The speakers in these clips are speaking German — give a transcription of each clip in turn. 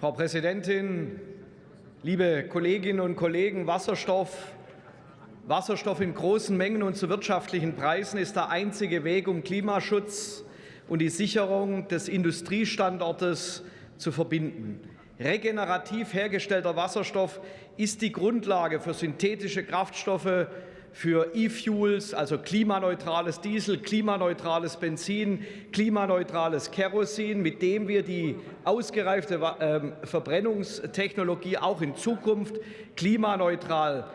Frau Präsidentin, liebe Kolleginnen und Kollegen! Wasserstoff, Wasserstoff in großen Mengen und zu wirtschaftlichen Preisen ist der einzige Weg, um Klimaschutz und die Sicherung des Industriestandortes zu verbinden. Regenerativ hergestellter Wasserstoff ist die Grundlage für synthetische Kraftstoffe, für E-Fuels, also klimaneutrales Diesel, klimaneutrales Benzin, klimaneutrales Kerosin, mit dem wir die ausgereifte ähm, Verbrennungstechnologie auch in Zukunft klimaneutral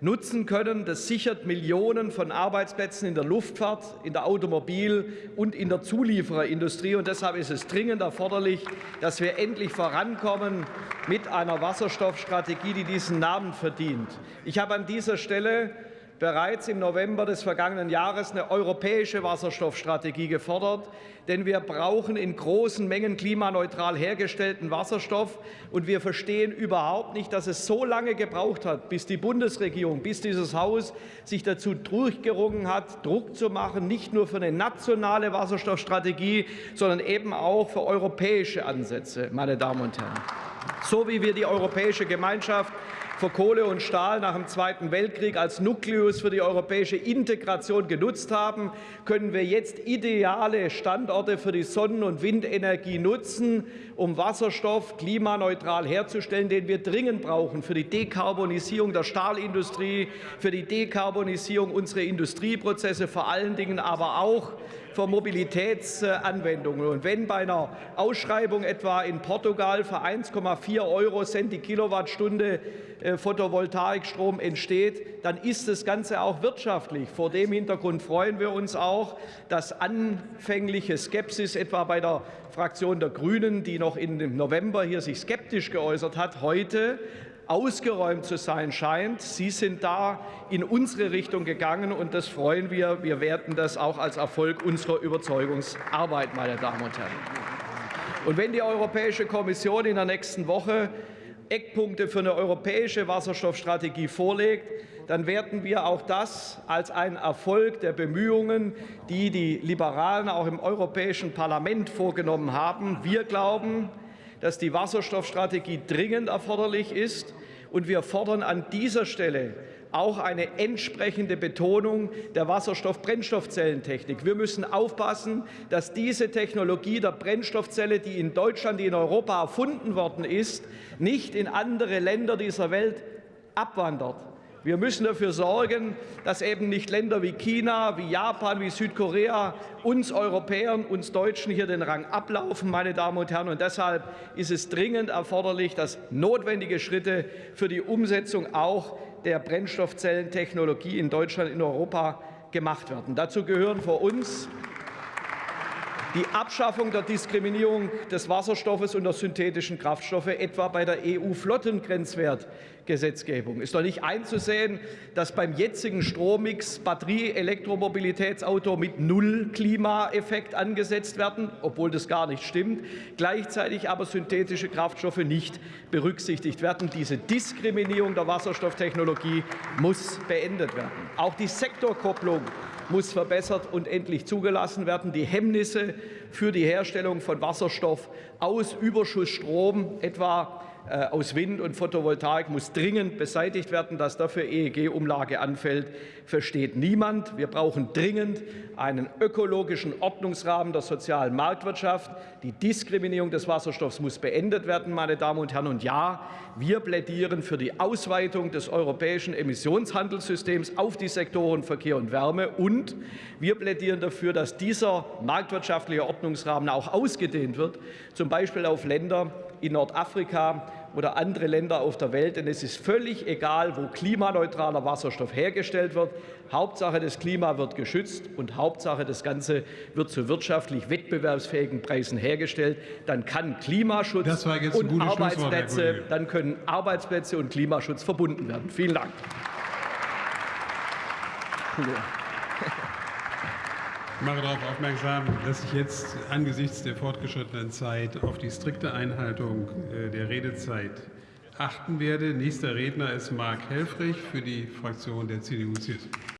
nutzen können. Das sichert Millionen von Arbeitsplätzen in der Luftfahrt, in der Automobil- und in der Zuliefererindustrie. Und deshalb ist es dringend erforderlich, dass wir endlich vorankommen mit einer Wasserstoffstrategie, die diesen Namen verdient. Ich habe an dieser Stelle bereits im November des vergangenen Jahres eine europäische Wasserstoffstrategie gefordert. Denn wir brauchen in großen Mengen klimaneutral hergestellten Wasserstoff. Und wir verstehen überhaupt nicht, dass es so lange gebraucht hat, bis die Bundesregierung, bis dieses Haus sich dazu durchgerungen hat, Druck zu machen, nicht nur für eine nationale Wasserstoffstrategie, sondern eben auch für europäische Ansätze, meine Damen und Herren. So wie wir die Europäische Gemeinschaft für Kohle und Stahl nach dem Zweiten Weltkrieg als Nukleus für die europäische Integration genutzt haben, können wir jetzt ideale Standorte für die Sonnen- und Windenergie nutzen, um Wasserstoff klimaneutral herzustellen, den wir dringend brauchen für die Dekarbonisierung der Stahlindustrie, für die Dekarbonisierung unserer Industrieprozesse, vor allen Dingen aber auch für Mobilitätsanwendungen. Und wenn bei einer Ausschreibung etwa in Portugal für 1,4 Euro Cent die Kilowattstunde äh, Photovoltaikstrom entsteht, dann ist das Ganze auch wirtschaftlich. Vor dem Hintergrund freuen wir uns auch, dass anfängliche Skepsis etwa bei der Fraktion der Grünen, die noch im November hier sich skeptisch geäußert hat, heute ausgeräumt zu sein scheint. Sie sind da in unsere Richtung gegangen, und das freuen wir. Wir werten das auch als Erfolg unserer Überzeugungsarbeit, meine Damen und Herren. Und wenn die Europäische Kommission in der nächsten Woche Eckpunkte für eine europäische Wasserstoffstrategie vorlegt, dann werten wir auch das als einen Erfolg der Bemühungen, die die Liberalen auch im Europäischen Parlament vorgenommen haben. Wir glauben, dass die Wasserstoffstrategie dringend erforderlich ist. Und wir fordern an dieser Stelle auch eine entsprechende Betonung der Wasserstoff-Brennstoffzellentechnik. Wir müssen aufpassen, dass diese Technologie der Brennstoffzelle, die in Deutschland, die in Europa erfunden worden ist, nicht in andere Länder dieser Welt abwandert. Wir müssen dafür sorgen, dass eben nicht Länder wie China, wie Japan, wie Südkorea uns Europäern, uns Deutschen hier den Rang ablaufen, meine Damen und Herren. Und deshalb ist es dringend erforderlich, dass notwendige Schritte für die Umsetzung auch der Brennstoffzellentechnologie in Deutschland, in Europa gemacht werden. Dazu gehören für uns die Abschaffung der Diskriminierung des Wasserstoffes und der synthetischen Kraftstoffe, etwa bei der EU-Flottengrenzwertgesetzgebung. Ist doch nicht einzusehen, dass beim jetzigen Strommix Batterie-Elektromobilitätsauto mit Null Klimaeffekt angesetzt werden, obwohl das gar nicht stimmt, gleichzeitig aber synthetische Kraftstoffe nicht berücksichtigt werden. Diese Diskriminierung der Wasserstofftechnologie muss beendet werden. Auch die Sektorkopplung muss verbessert und endlich zugelassen werden. Die Hemmnisse für die Herstellung von Wasserstoff aus Überschussstrom, etwa aus Wind und Photovoltaik muss dringend beseitigt werden. Dass dafür EEG-Umlage anfällt, versteht niemand. Wir brauchen dringend einen ökologischen Ordnungsrahmen der sozialen Marktwirtschaft. Die Diskriminierung des Wasserstoffs muss beendet werden, meine Damen und Herren. Und ja, wir plädieren für die Ausweitung des europäischen Emissionshandelssystems auf die Sektoren Verkehr und Wärme. Und wir plädieren dafür, dass dieser marktwirtschaftliche Ordnungsrahmen auch ausgedehnt wird, zum Beispiel auf Länder in Nordafrika oder andere Länder auf der Welt. Denn es ist völlig egal, wo klimaneutraler Wasserstoff hergestellt wird. Hauptsache, das Klima wird geschützt und Hauptsache, das Ganze wird zu wirtschaftlich wettbewerbsfähigen Preisen hergestellt. Dann kann Klimaschutz und Arbeitsplätze, dann können Arbeitsplätze und Klimaschutz verbunden werden. Vielen Dank. Ich mache darauf aufmerksam, dass ich jetzt angesichts der fortgeschrittenen Zeit auf die strikte Einhaltung äh, der Redezeit achten werde. Nächster Redner ist Marc Helfrich für die Fraktion der CDU-CSU.